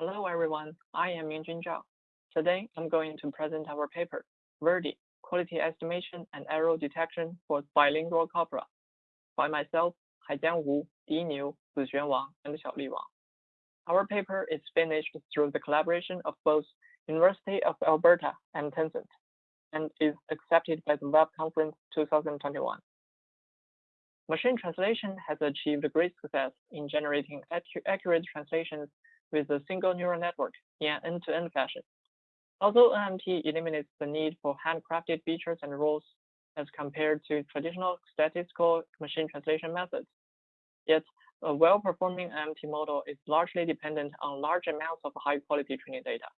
Hello everyone, I am Mingjun Zhao. Today I'm going to present our paper, Verdi, Quality Estimation and Error Detection for Bilingual Corpora, by myself, Haijian Wu, Di Niu, Zixuan Wang, and Xiaoli Wang. Our paper is finished through the collaboration of both University of Alberta and Tencent, and is accepted by the Web Conference 2021. Machine translation has achieved great success in generating accurate translations with a single neural network in an end-to-end -end fashion. Although NMT eliminates the need for handcrafted features and rules as compared to traditional statistical machine translation methods, yet a well-performing NMT model is largely dependent on large amounts of high-quality training data.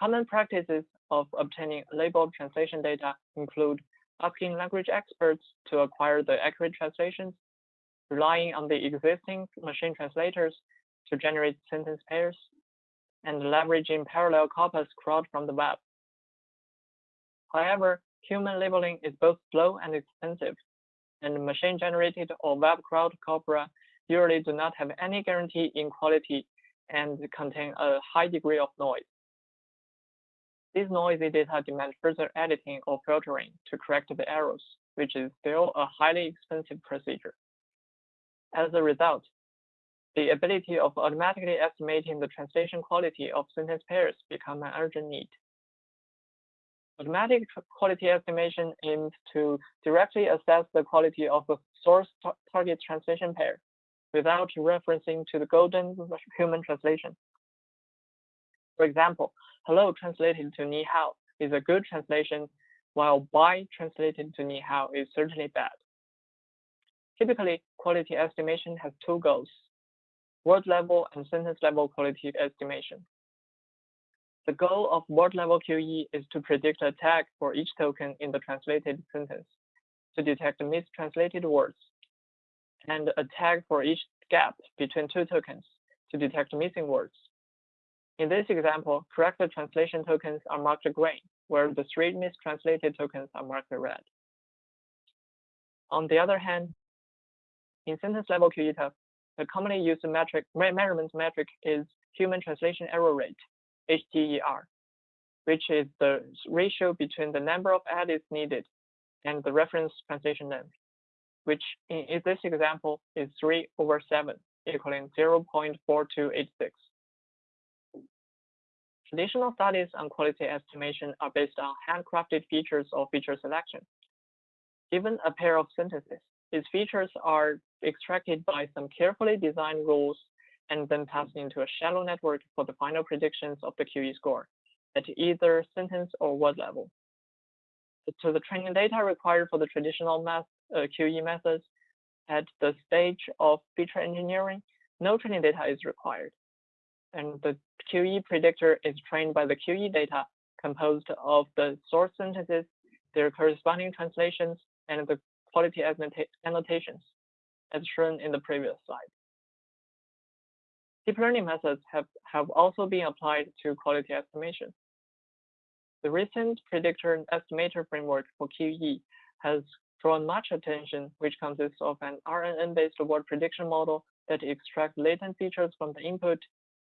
Common practices of obtaining labeled translation data include asking language experts to acquire the accurate translations relying on the existing machine translators to generate sentence pairs, and leveraging parallel corpus crawled from the web. However, human labeling is both slow and expensive, and machine-generated or web-crawled corpora usually do not have any guarantee in quality and contain a high degree of noise. These noisy data demand further editing or filtering to correct the errors, which is still a highly expensive procedure. As a result, the ability of automatically estimating the translation quality of sentence pairs become an urgent need. Automatic quality estimation aims to directly assess the quality of a source target translation pair without referencing to the golden human translation. For example, hello translated to ni hao is a good translation, while bye translated to ni hao is certainly bad. Typically, quality estimation has two goals, word level and sentence level quality estimation. The goal of word level QE is to predict a tag for each token in the translated sentence to detect mistranslated words, and a tag for each gap between two tokens to detect missing words. In this example, correct translation tokens are marked green, where the three mistranslated tokens are marked red. On the other hand, in sentence level test, the commonly used metric measurement metric is human translation error rate, HTER, which is the ratio between the number of edits needed and the reference translation length, which in, in this example is 3 over 7, equaling 0.4286. Traditional studies on quality estimation are based on handcrafted features or feature selection. Given a pair of sentences, its features are extracted by some carefully designed rules and then passed into a shallow network for the final predictions of the QE score at either sentence or word level. So the training data required for the traditional math, uh, QE methods at the stage of feature engineering, no training data is required. And the QE predictor is trained by the QE data composed of the source sentences, their corresponding translations, and the quality annotations, as shown in the previous slide. Deep learning methods have, have also been applied to quality estimation. The recent predictor estimator framework for QE has drawn much attention, which consists of an RNN-based word prediction model that extracts latent features from the input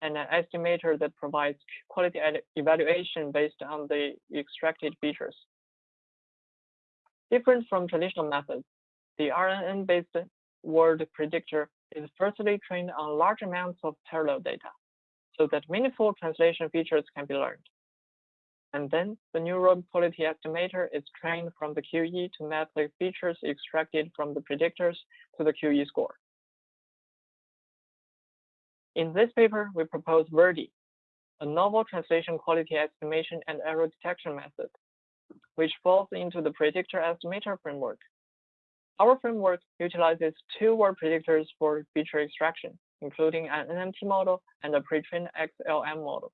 and an estimator that provides quality evaluation based on the extracted features. Different from traditional methods, the RNN-based word predictor is firstly trained on large amounts of parallel data, so that meaningful translation features can be learned. And then the neural quality estimator is trained from the QE to map the features extracted from the predictors to the QE score. In this paper, we propose Verdi, a novel translation quality estimation and error detection method which falls into the predictor estimator framework. Our framework utilizes two word predictors for feature extraction, including an NMT model and a pre-trained XLM model.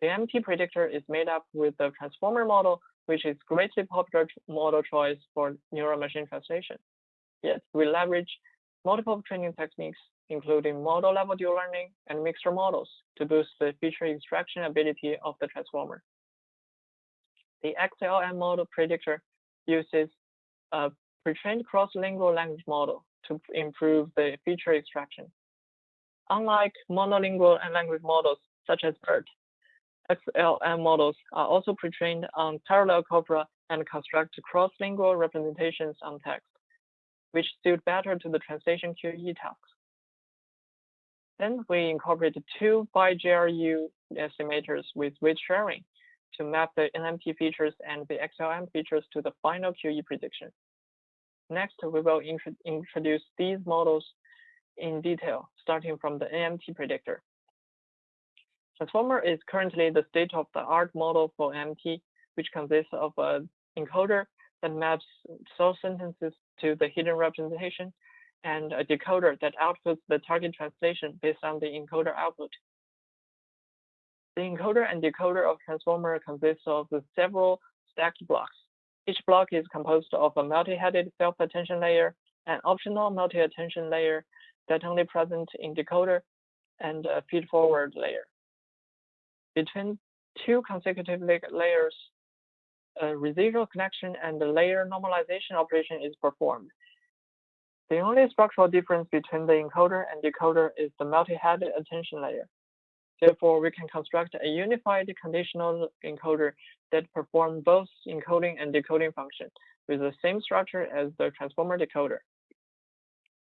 The NMT predictor is made up with the transformer model, which is greatly popular model choice for neural machine translation. Yet we leverage multiple training techniques, including model level dual learning and mixture models to boost the feature extraction ability of the transformer. The XLM model predictor uses a pre-trained cross-lingual language model to improve the feature extraction. Unlike monolingual and language models such as BERT, XLM models are also pre-trained on parallel corpora and construct cross-lingual representations on text, which suit better to the translation QE tasks. Then we incorporated two BiGRU estimators with weight sharing to map the NMT features and the XLM features to the final QE prediction. Next, we will intro introduce these models in detail, starting from the NMT predictor. Transformer is currently the state-of-the-art model for NMT, which consists of an encoder that maps source sentences to the hidden representation and a decoder that outputs the target translation based on the encoder output. The encoder and decoder of transformer consists of several stacked blocks. Each block is composed of a multi-headed self-attention layer, an optional multi-attention layer that only present in decoder, and a feed-forward layer. Between two consecutive layers, a residual connection and the layer normalization operation is performed. The only structural difference between the encoder and decoder is the multi-headed attention layer. Therefore, we can construct a unified conditional encoder that performs both encoding and decoding functions with the same structure as the transformer decoder.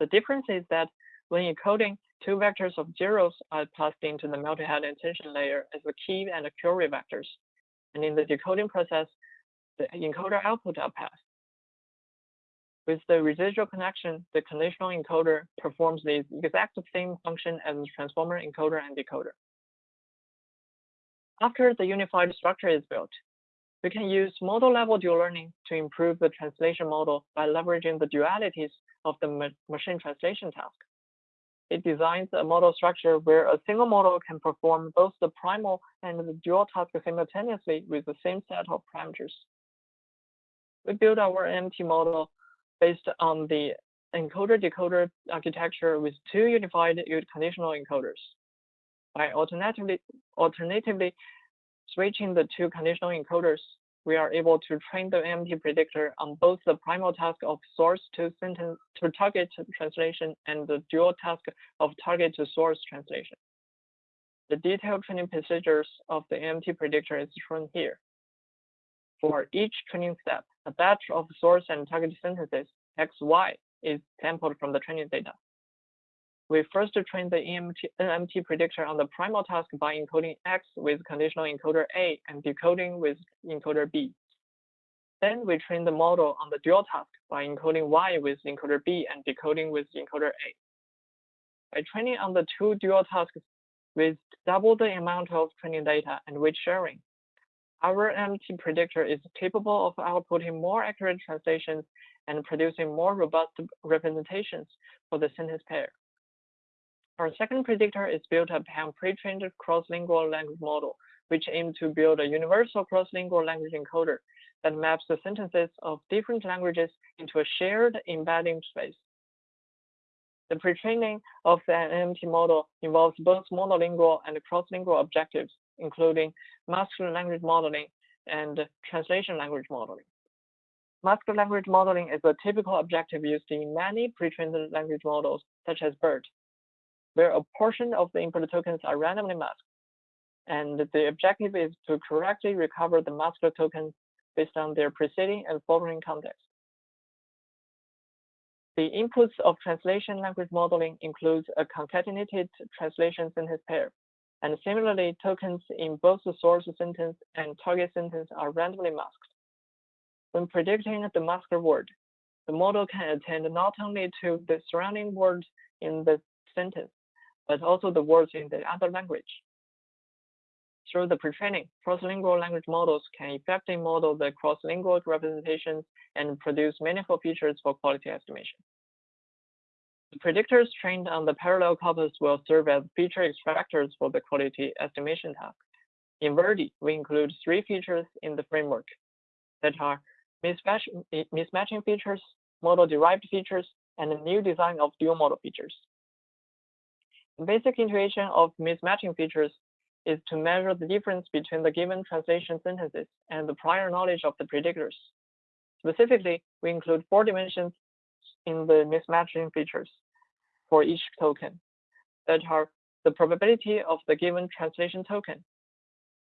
The difference is that when encoding, two vectors of zeros are passed into the multi-headed attention layer as the key and the query vectors. And in the decoding process, the encoder output are passed. With the residual connection, the conditional encoder performs the exact same function as the transformer encoder and decoder. After the unified structure is built, we can use model-level dual learning to improve the translation model by leveraging the dualities of the ma machine translation task. It designs a model structure where a single model can perform both the primal and the dual task simultaneously with the same set of parameters. We build our MT model based on the encoder-decoder architecture with two unified conditional encoders. By alternatively, alternatively switching the two conditional encoders, we are able to train the NMT predictor on both the primal task of source to sentence to target translation and the dual task of target to source translation. The detailed training procedures of the NMT predictor is shown here. For each training step, a batch of source and target sentences XY is sampled from the training data. We first train the EMT, NMT predictor on the primal task by encoding X with conditional encoder A and decoding with encoder B. Then we train the model on the dual task by encoding Y with encoder B and decoding with encoder A. By training on the two dual tasks with double the amount of training data and weight sharing, our NMT predictor is capable of outputting more accurate translations and producing more robust representations for the sentence pair. Our second predictor is built upon pre-trained cross-lingual language model, which aims to build a universal cross-lingual language encoder that maps the sentences of different languages into a shared embedding space. The pre-training of the NMT model involves both monolingual and cross-lingual objectives, including masked language modeling and translation language modeling. Masked language modeling is a typical objective used in many pre-trained language models, such as BERT, where a portion of the input tokens are randomly masked. And the objective is to correctly recover the masked tokens based on their preceding and following context. The inputs of translation language modeling includes a concatenated translation sentence pair. And similarly, tokens in both the source sentence and target sentence are randomly masked. When predicting the masked word, the model can attend not only to the surrounding words in the sentence, but also the words in the other language. Through the pre-training, cross-lingual language models can effectively model the cross-lingual representations and produce meaningful features for quality estimation. The predictors trained on the parallel corpus will serve as feature extractors for the quality estimation task. In Verdi, we include three features in the framework that are mismatch, mismatching features, model-derived features, and a new design of dual model features. Basic intuition of mismatching features is to measure the difference between the given translation sentences and the prior knowledge of the predictors. Specifically, we include four dimensions in the mismatching features for each token that are the probability of the given translation token,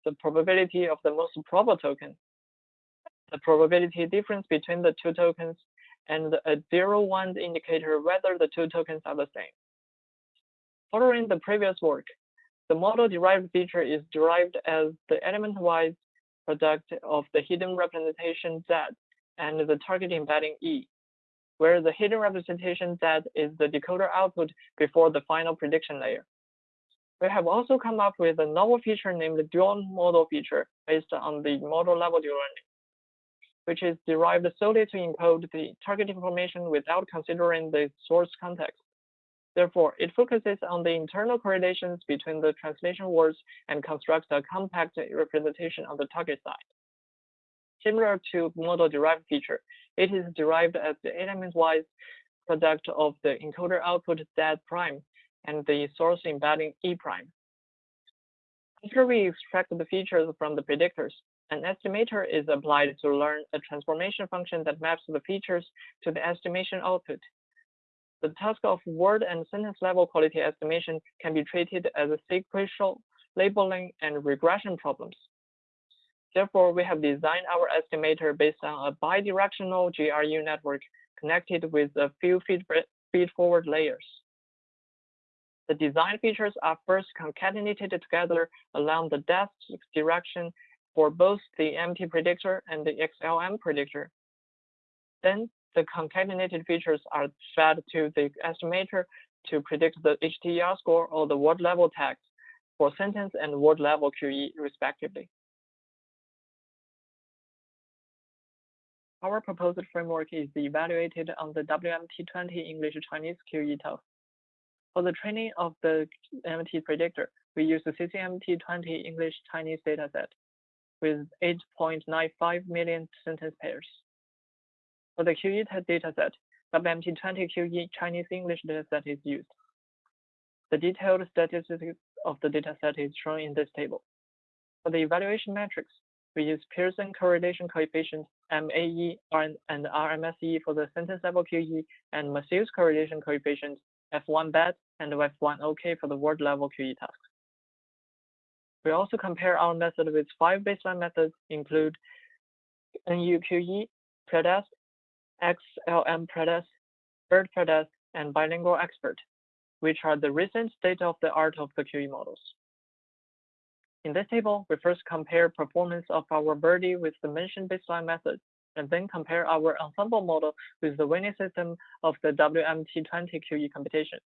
the probability of the most probable token, the probability difference between the two tokens, and a zero-one indicator whether the two tokens are the same. Following the previous work, the model-derived feature is derived as the element-wise product of the hidden representation Z and the target embedding E, where the hidden representation Z is the decoder output before the final prediction layer. We have also come up with a novel feature named the dual model feature based on the model level deep learning, which is derived solely to encode the target information without considering the source context. Therefore, it focuses on the internal correlations between the translation words and constructs a compact representation on the target side. Similar to model-derived feature, it is derived as the element-wise product of the encoder output Z prime and the source embedding E prime. After we extract the features from the predictors, an estimator is applied to learn a transformation function that maps the features to the estimation output the task of word and sentence level quality estimation can be treated as a sequential labeling and regression problems. Therefore, we have designed our estimator based on a bidirectional GRU network connected with a few feed-forward layers. The design features are first concatenated together along the depth direction for both the MT predictor and the XLM predictor. Then the concatenated features are fed to the estimator to predict the HTER score or the word level tags for sentence and word level QE respectively. Our proposed framework is evaluated on the WMT20 English Chinese QE test. For the training of the MT predictor, we use the CCMT20 English Chinese dataset with 8.95 million sentence pairs. For the QE dataset, the WMT20 QE Chinese English dataset is used. The detailed statistics of the dataset is shown in this table. For the evaluation metrics, we use Pearson correlation coefficient MAE and RMSE for the sentence level QE and Matthews correlation coefficient F1 BAD and F1 OK for the word level QE tasks. We also compare our method with five baseline methods include NUQE, PREDEST, XLM PREDEST, BERT PREDEST, and Bilingual Expert, which are the recent state-of-the-art of the QE models. In this table, we first compare performance of our Verdi with the mentioned baseline method, and then compare our ensemble model with the winning system of the WMT20 QE computation.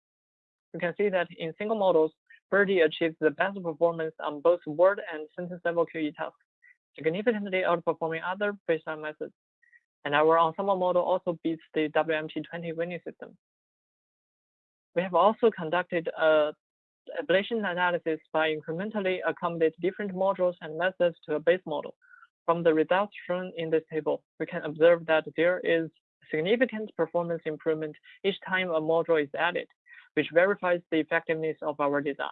You can see that in single models, Verdi achieves the best performance on both word and sentence level QE tasks, significantly outperforming other baseline methods and our ensemble model also beats the WMT20 winning system. We have also conducted a ablation analysis by incrementally accommodate different modules and methods to a base model. From the results shown in this table, we can observe that there is significant performance improvement each time a module is added, which verifies the effectiveness of our design.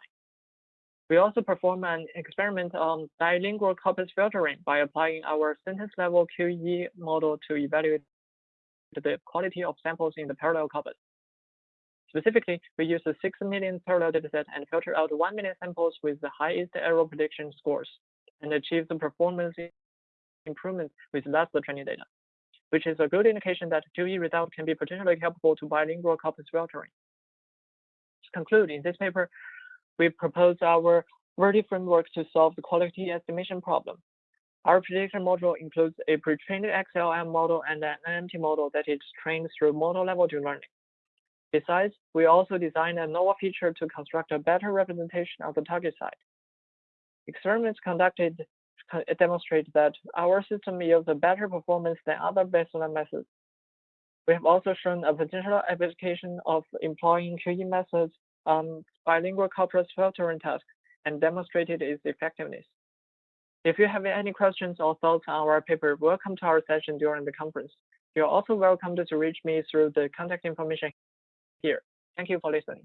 We also perform an experiment on bilingual corpus filtering by applying our sentence level QE model to evaluate the quality of samples in the parallel corpus. Specifically, we use a 6 million parallel dataset and filter out 1 million samples with the highest error prediction scores and achieve the performance improvement with less training data, which is a good indication that QE result can be particularly helpful to bilingual corpus filtering. To conclude, in this paper, we propose our Verdi framework to solve the quality estimation problem. Our prediction module includes a pre-trained XLM model and an NMT model that is trained through model level deep learning. Besides, we also designed a novel feature to construct a better representation of the target site. Experiments conducted demonstrate that our system yields a better performance than other baseline methods. We have also shown a potential application of employing QE methods on bilingual corpus filtering task and demonstrated its effectiveness. If you have any questions or thoughts on our paper, welcome to our session during the conference. You're also welcome to reach me through the contact information here. Thank you for listening.